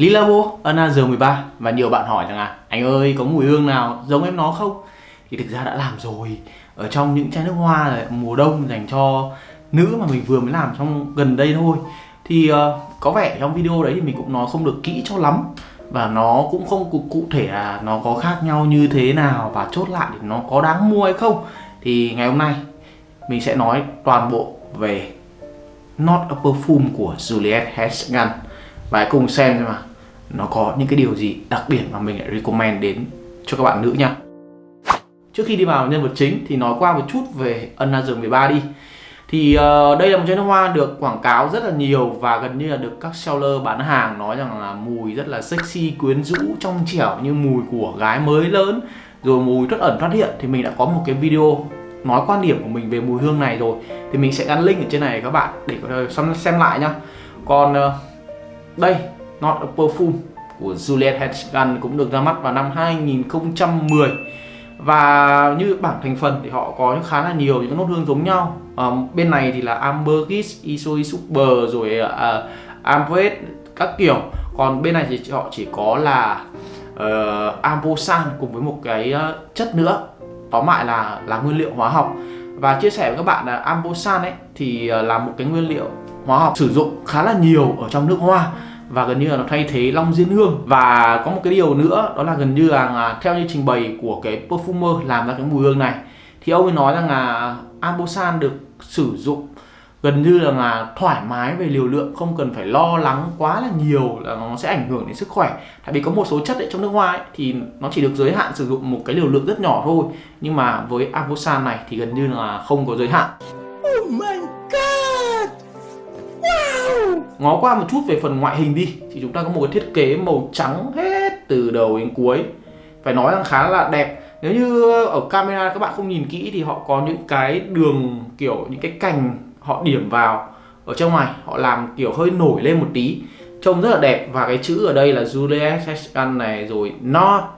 Lilabo Another 13 và nhiều bạn hỏi rằng à anh ơi có mùi hương nào? Giống em nó không? Thì thực ra đã làm rồi. Ở trong những chai nước hoa là mùa đông dành cho nữ mà mình vừa mới làm trong gần đây thôi. Thì uh, có vẻ trong video đấy thì mình cũng nói không được kỹ cho lắm. Và nó cũng không cụ, cụ thể là nó có khác nhau như thế nào và chốt lại thì nó có đáng mua hay không. Thì ngày hôm nay mình sẽ nói toàn bộ về Not a Perfume của Juliette Hesgan. Và hãy cùng xem xem mà nó có những cái điều gì đặc biệt mà mình lại recommend đến cho các bạn nữ nha Trước khi đi vào nhân vật chính thì nói qua một chút về Another 13 đi. Thì uh, đây là một chai nước hoa được quảng cáo rất là nhiều và gần như là được các seller bán hàng nói rằng là mùi rất là sexy, quyến rũ, trong trẻo như mùi của gái mới lớn. Rồi mùi rất ẩn thoát hiện thì mình đã có một cái video nói quan điểm của mình về mùi hương này rồi. Thì mình sẽ gắn link ở trên này các bạn để có thể xem lại nhá. Còn uh, đây Not a Perfume của Juliette Hedgegan cũng được ra mắt vào năm 2010 và như bảng thành phần thì họ có khá là nhiều những nốt hương giống nhau. À, bên này thì là Ambergris, Isoi Super rồi ờ, uh, Amvet các kiểu. Còn bên này thì họ chỉ có là uh, Ambosan cùng với một cái uh, chất nữa. Tóm lại là là nguyên liệu hóa học. Và chia sẻ với các bạn là Ambosan ấy thì uh, là một cái nguyên liệu hóa học sử dụng khá là nhiều ở trong nước hoa và gần như là nó thay thế long diên hương. Và có một cái điều nữa đó là gần như là à, theo như trình bày của cái perfumer làm ra cái mùi hương này thì ông ấy nói rằng là Ambosan được sử dụng gần như là, là thoải mái về liều lượng không cần phải lo lắng quá là nhiều là nó sẽ ảnh hưởng đến sức khỏe. Tại vì có một số chất ấy, trong nước hoa ấy, thì nó chỉ được giới hạn sử dụng một cái liều lượng rất nhỏ thôi. Nhưng mà với Ambosan này thì gần như là không có giới hạn. Oh my ngó qua một chút về phần ngoại hình đi, thì chúng ta có một cái thiết kế màu trắng hết từ đầu đến cuối. Phải nói rằng khá là đẹp. Nếu như ở camera các bạn không nhìn kỹ thì họ có những cái đường, kiểu, những cái cành họ điểm vào ở trong này. Họ làm, kiểu, hơi nổi lên một tí. Trông rất là đẹp. Và cái chữ ở đây là Juliet Session này, rồi nó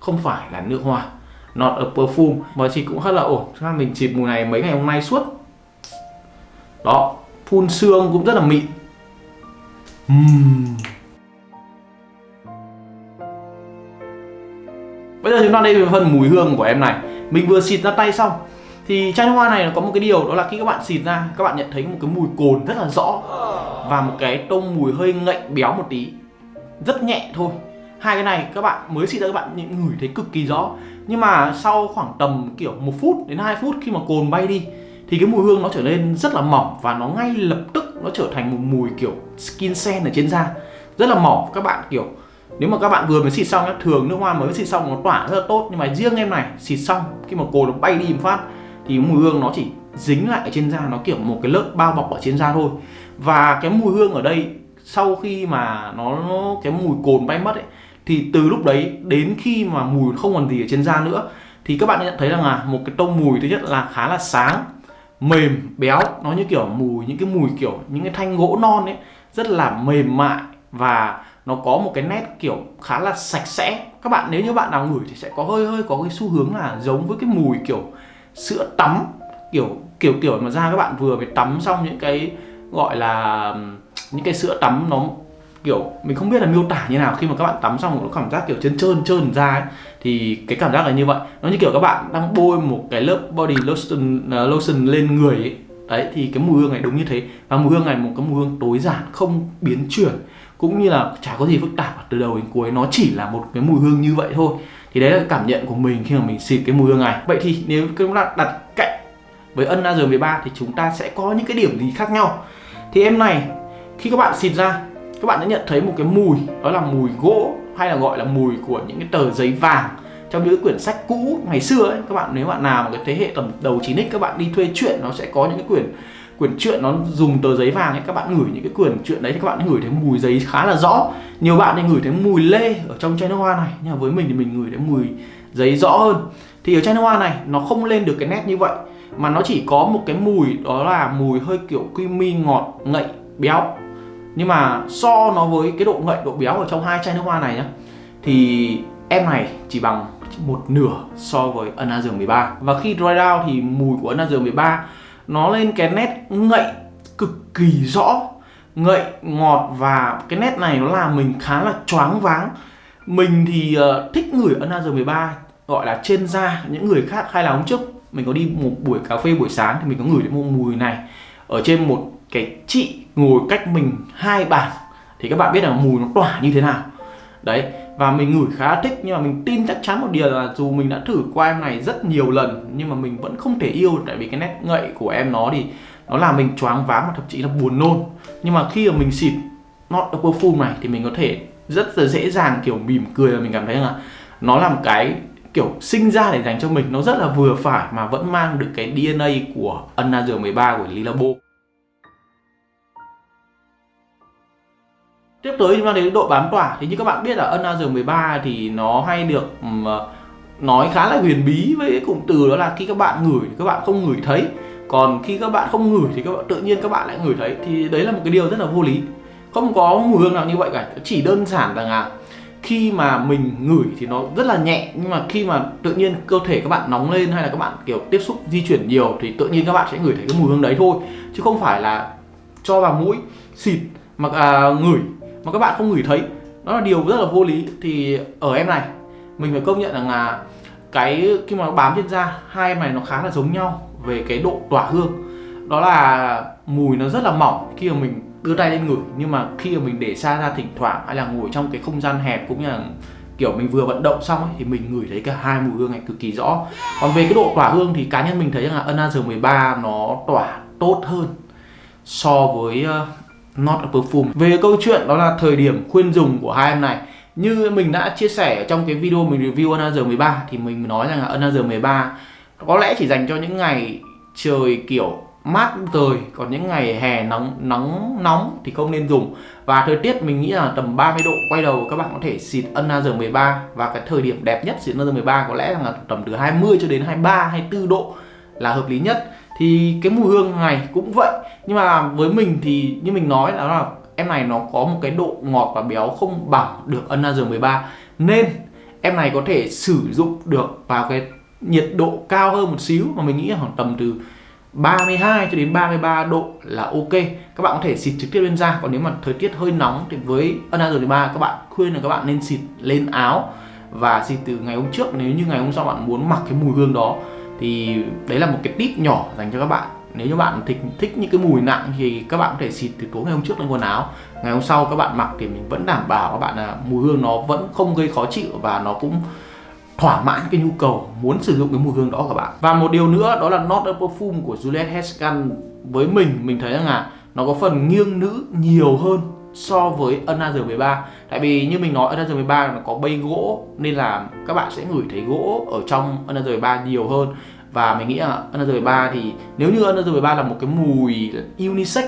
không phải là nước hoa. Not a perfume. Mà chị cũng rất là ổn. Cho mình chịp mùi này mấy ngày hôm nay suốt. Đó, phun xương cũng rất là mịn uhm. Bây giờ chúng ta đi về phần mùi hương của em này. Mình vừa xịt ra tay xong. Thì chai nước hoa này nó có một cái điều, đó là khi các bạn xịt ra, Các bạn nhận thấy một cái mùi cồn rất là rõ. Và một cái tông mùi hơi ngậy béo một tí. Rất nhẹ thôi. Hai cái này các bạn mới xịt ra các bạn ngửi thấy cực kỳ rõ. Nhưng mà sau khoảng tầm kiểu một phút đến 2 phút khi mà cồn bay đi, Thì cái mùi hương nó trở nên rất là mỏng Và nó ngay lập tức nó trở thành một mùi kiểu skin scent ở trên da rất là mỏng. Các bạn kiểu nếu mà các bạn vừa mới xịt xong nhá thường nước hoa mới xịt xong nó tỏa rất là tốt. Nhưng mà riêng em này xịt xong khi mà cồn nó bay đi một phát thì mùi hương nó chỉ dính lại ở trên da nó kiểu một cái lớp bao bọc ở trên da thôi. Và cái mùi hương ở đây sau khi mà nó, nó cái mùi cồn bay mất ấy thì từ lúc đấy đến khi mà mùi không còn gì ở trên da nữa thì các bạn nhận thấy rằng là một cái tông mùi thứ nhất là khá là sáng mềm, béo, nó như kiểu mùi, những cái mùi kiểu, những cái thanh gỗ non ấy, rất là mềm mại và nó có một cái nét kiểu khá là sạch sẽ. Các bạn, nếu như bạn nào ngửi thì sẽ có hơi hơi có cái xu hướng là giống với cái mùi kiểu sữa tắm, kiểu kiểu kiểu mà ra. Các bạn vừa mới tắm xong những cái gọi là, những cái sữa tắm nó kiểu, mình không biết là miêu tả như nào. Khi mà các bạn tắm xong nó cảm giác kiểu trơn trơn trơn ra ấy thì cái cảm giác là như vậy. Nó như kiểu các bạn đang bôi một cái lớp body lotion uh, lotion lên người ấy. Đấy thì cái mùi hương này đúng như thế. Và mùi hương này một cái mùi hương tối giản không biến chuyển. Cũng như là chả có gì phức tạp từ đầu đến cuối nó chỉ là một cái mùi hương như vậy thôi. Thì đấy là cảm nhận của mình khi mà mình xịt cái mùi hương này. Vậy thì nếu chúng ta đặt cạnh với ân AR13 thì chúng ta sẽ có những cái điểm gì khác nhau? Thì em này khi các bạn xịt ra các bạn sẽ nhận thấy một cái mùi đó là mùi gỗ hay là gọi là mùi của những cái tờ giấy vàng trong những quyển sách cũ ngày xưa ấy. Các bạn nếu bạn nào một cái thế hệ tầm đầu 9x các bạn đi thuê truyện nó sẽ có những cái quyển quyển truyện nó dùng tờ giấy vàng ấy, các bạn ngửi những cái quyển truyện đấy thì các bạn ngửi thấy mùi giấy khá là rõ. Nhiều bạn thì ngửi thấy mùi lê ở trong chai nước hoa này, nhưng mà với mình thì mình ngửi thấy mùi giấy rõ hơn. Thì ở chai nước hoa này nó không lên được cái nét như vậy, mà nó chỉ có một cái mùi đó là mùi hơi kiểu creamy ngọt ngậy béo nhưng mà so nó với cái độ ngậy độ béo ở trong hai chai nước hoa này nhá thì em này chỉ bằng một nửa so với Another 13 và khi dry down thì mùi của Another 13 nó lên cái nét ngậy cực kỳ rõ. Ngậy ngọt và cái nét này nó làm mình khá là choáng váng. Mình thì uh, thích ngửi Another 13 gọi là trên da. Những người khác hay là hôm trước mình có đi một buổi cà phê buổi sáng thì mình có ngửi thấy một mùi này ở trên một cái chị ngồi cách mình hai bàn, thì các bạn biết là mùi nó tỏa như thế nào. Đấy, và mình ngửi khá thích, nhưng mà mình tin chắc chắn một điều là dù mình đã thử qua em này rất nhiều lần, nhưng mà mình vẫn không thể yêu, tại vì cái nét ngậy của em nó thì nó làm mình choáng váng và thậm chí là buồn nôn. Nhưng mà khi mà mình xịt not a perfume này thì mình có thể rất là dễ dàng, kiểu, mỉm cười và mình cảm thấy là nó là một cái, kiểu, sinh ra để dành cho mình. Nó rất là vừa phải mà vẫn mang được cái DNA của Another 13 của Lilabo. Tiếp tới chúng ta đến độ bám tỏa. Thì như các bạn biết là Another 13 thì nó hay được um, nói khá là huyền bí với cái cụm từ đó là khi các bạn ngửi thì các bạn không ngửi thấy. Còn khi các bạn không ngửi thì các bạn tự nhiên các bạn lại ngửi thấy. Thì đấy là một cái điều rất là vô lý. Không có mùi hương nào như vậy cả chỉ đơn giản rằng là khi mà mình ngửi thì nó rất là nhẹ. Nhưng mà khi mà tự nhiên cơ thể các bạn nóng lên hay là các bạn kiểu tiếp xúc di chuyển nhiều thì tự nhiên các bạn sẽ ngửi thấy cái mùi hương đấy thôi. Chứ không phải là cho vào mũi xịt mà à, ngửi mà các bạn không ngửi thấy. Đó là điều rất là vô lý. Thì ở em này mình phải công nhận rằng là cái khi mà nó bám trên da hai em này nó khá là giống nhau về cái độ tỏa hương. Đó là mùi nó rất là mỏng khi mà mình đưa tay lên ngửi nhưng mà khi mà mình để xa ra thỉnh thoảng hay là ngồi trong cái không gian hẹp cũng như là kiểu mình vừa vận động xong ấy, thì mình ngửi thấy cả hai mùi hương này cực kỳ rõ. Còn về cái độ tỏa hương thì cá nhân mình thấy rằng là Another 13 nó tỏa tốt hơn so với Not a Perfume. Về câu chuyện, đó là thời điểm khuyên dùng của hai em này. Như mình đã chia sẻ trong cái video mình review Another 13 thì mình nói rằng là Another 13 có lẽ chỉ dành cho những ngày trời kiểu mát trời còn những ngày hè nóng nóng nóng thì không nên dùng. Và thời tiết mình nghĩ là tầm 30 độ, quay đầu các bạn có thể xịt Another 13 và cái thời điểm đẹp nhất xịt Another 13 có lẽ là tầm từ 20 cho đến 23 24 độ là hợp lý nhất thì cái mùi hương này cũng vậy. Nhưng mà với mình thì như mình nói đó là em này nó có một cái độ ngọt và béo không bằng được Another 13 nên em này có thể sử dụng được vào cái nhiệt độ cao hơn một xíu mà mình nghĩ khoảng tầm từ 32 cho đến 33 độ là ok. Các bạn có thể xịt trực tiếp lên da. Còn nếu mà thời tiết hơi nóng thì với Another 13 các bạn khuyên là các bạn nên xịt lên áo và xịt từ ngày hôm trước. Nếu như ngày hôm sau bạn muốn mặc cái mùi hương đó thì đấy là một cái tip nhỏ dành cho các bạn. Nếu như bạn thích thích những cái mùi nặng thì các bạn có thể xịt từ tối ngày hôm trước lên quần áo. Ngày hôm sau các bạn mặc thì mình vẫn đảm bảo các bạn là mùi hương nó vẫn không gây khó chịu và nó cũng thỏa mãn cái nhu cầu muốn sử dụng cái mùi hương đó của bạn. Và một điều nữa, đó là Not a Perfume của Juliette Hescan với mình. Mình thấy rằng là nó có phần nghiêng nữ nhiều hơn so với Another 13 Tại vì như mình nói Another 13 nó có bay gỗ Nên là các bạn sẽ ngửi thấy gỗ ở trong Another 13 nhiều hơn. Và mình nghĩ là Another 13 thì nếu như Another 13 là một cái mùi unisex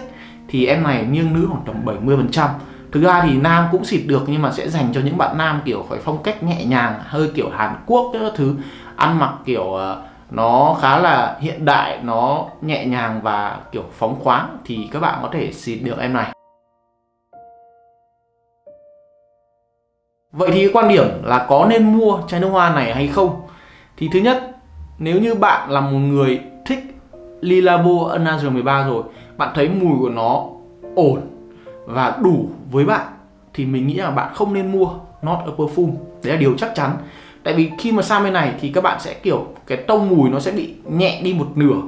Thì em này nghiêng nữ khoảng tầm 70% Thực ra thì nam cũng xịt được nhưng mà sẽ dành cho những bạn nam kiểu phải phong cách nhẹ nhàng Hơi kiểu Hàn Quốc các thứ. Ăn mặc kiểu ờ, nó khá là hiện đại, nó nhẹ nhàng và kiểu phóng khoáng Thì các bạn có thể xịt được em này. Vậy thì cái quan điểm là có nên mua chai nước hoa này hay không? Thì thứ nhất, nếu như bạn là một người thích Lilabo Another 13 rồi, bạn thấy mùi của nó ổn và đủ với bạn thì mình nghĩ là bạn không nên mua Not a Perfume. Đấy là điều chắc chắn. Tại vì khi mà sang bên này thì các bạn sẽ kiểu cái tông mùi nó sẽ bị nhẹ đi một nửa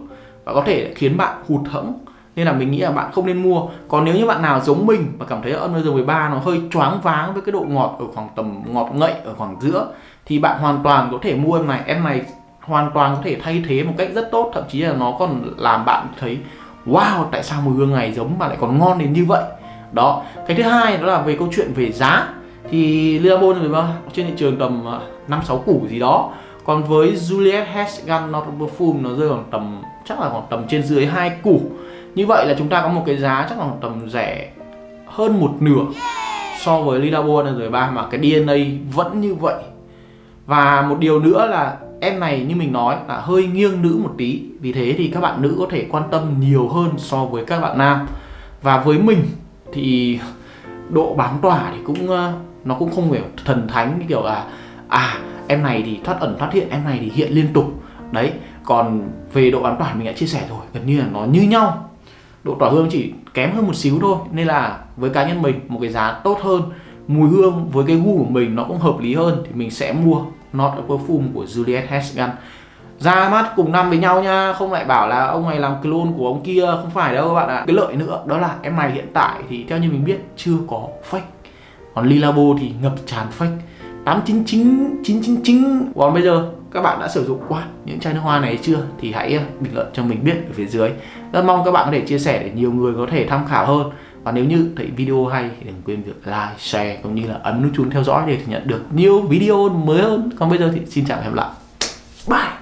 và có thể khiến bạn hụt hẫng nên là mình nghĩ là bạn không nên mua. Còn nếu như bạn nào giống mình và cảm thấy âm giờ 13 nó hơi choáng váng với cái độ ngọt ở khoảng tầm ngọt ngậy ở khoảng giữa thì bạn hoàn toàn có thể mua em này. Em này hoàn toàn có thể thay thế một cách rất tốt. Thậm chí là nó còn làm bạn thấy wow tại sao mùi hương này giống mà lại còn ngon đến như vậy? Đó. Cái thứ hai đó là về câu chuyện về giá. Thì Lilabon trên thị trường tầm à, năm sáu củ gì đó. Còn với Juliet Hesgan Not Perfume nó rơi khoảng tầm chắc là khoảng tầm trên dưới hai củ như vậy là chúng ta có một cái giá chắc là tầm rẻ hơn một nửa so với Lidabo rồi ba mà cái DNA vẫn như vậy. Và một điều nữa là em này như mình nói là hơi nghiêng nữ một tí. Vì thế thì các bạn nữ có thể quan tâm nhiều hơn so với các bạn nam. Và với mình thì độ bám tỏa thì cũng ờ, nó cũng không phải thần thánh kiểu là à em này thì thoát ẩn thoát hiện, em này thì hiện liên tục. Đấy, còn về độ bám tỏa mình đã chia sẻ rồi, gần như là nó như nhau độ tỏa hương chỉ kém hơn một xíu thôi. Nên là với cá nhân mình, một cái giá tốt hơn, mùi hương với cái gu của mình nó cũng hợp lý hơn thì mình sẽ mua Not a Perfume của Juliet Hesgan. Ra mắt cùng năm với nhau nha, không lại bảo là ông này làm clone của ông kia, không phải đâu các bạn ạ. Cái lợi nữa đó là em này hiện tại thì theo như mình biết chưa có fake. Còn Lilabo thì ngập tràn fake. 899 999 còn bây giờ các bạn đã sử dụng qua những chai nước hoa này chưa thì hãy ờ, bình luận cho mình biết ở phía dưới. Rất mong các bạn có thể chia sẻ để nhiều người có thể tham khảo hơn. Và nếu như thấy video hay thì đừng quên việc like, share cũng như là ấn nút chuông theo dõi để nhận được nhiều video mới hơn. Còn bây giờ thì xin chào và hẹn gặp lại. Bye!